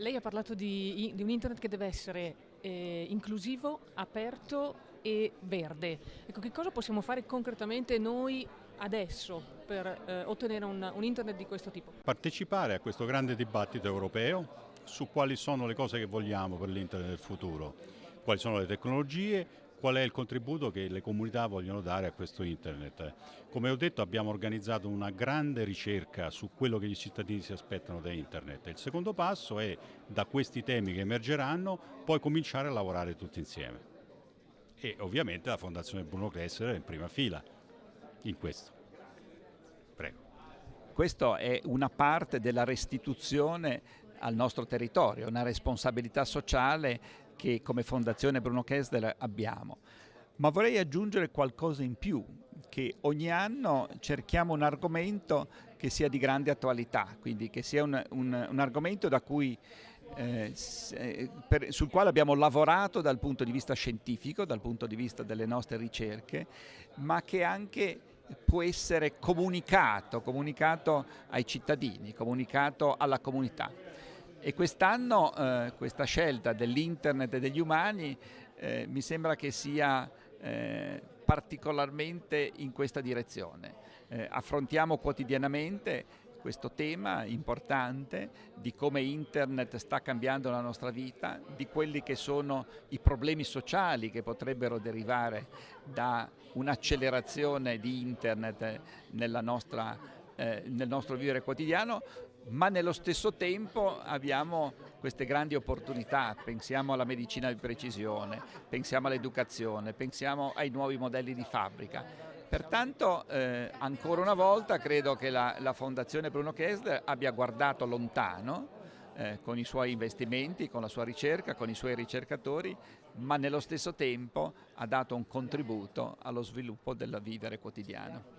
Lei ha parlato di, di un internet che deve essere eh, inclusivo, aperto e verde. Ecco, che cosa possiamo fare concretamente noi adesso per eh, ottenere un, un internet di questo tipo? Partecipare a questo grande dibattito europeo su quali sono le cose che vogliamo per l'internet del futuro, quali sono le tecnologie, qual è il contributo che le comunità vogliono dare a questo internet. Come ho detto abbiamo organizzato una grande ricerca su quello che i cittadini si aspettano da internet. Il secondo passo è da questi temi che emergeranno poi cominciare a lavorare tutti insieme. E ovviamente la Fondazione Bruno Kessler è in prima fila in questo. Prego. Questa è una parte della restituzione al nostro territorio, una responsabilità sociale che come Fondazione Bruno Kessler abbiamo. Ma vorrei aggiungere qualcosa in più, che ogni anno cerchiamo un argomento che sia di grande attualità, quindi che sia un, un, un argomento cui, eh, eh, per, sul quale abbiamo lavorato dal punto di vista scientifico, dal punto di vista delle nostre ricerche, ma che anche può essere comunicato, comunicato ai cittadini, comunicato alla comunità. E quest'anno eh, questa scelta dell'internet e degli umani eh, mi sembra che sia eh, particolarmente in questa direzione. Eh, affrontiamo quotidianamente questo tema importante di come internet sta cambiando la nostra vita, di quelli che sono i problemi sociali che potrebbero derivare da un'accelerazione di internet nostra, eh, nel nostro vivere quotidiano, ma nello stesso tempo abbiamo queste grandi opportunità, pensiamo alla medicina di precisione, pensiamo all'educazione, pensiamo ai nuovi modelli di fabbrica. Pertanto eh, ancora una volta credo che la, la Fondazione Bruno Kessler abbia guardato lontano eh, con i suoi investimenti, con la sua ricerca, con i suoi ricercatori, ma nello stesso tempo ha dato un contributo allo sviluppo del vivere quotidiano.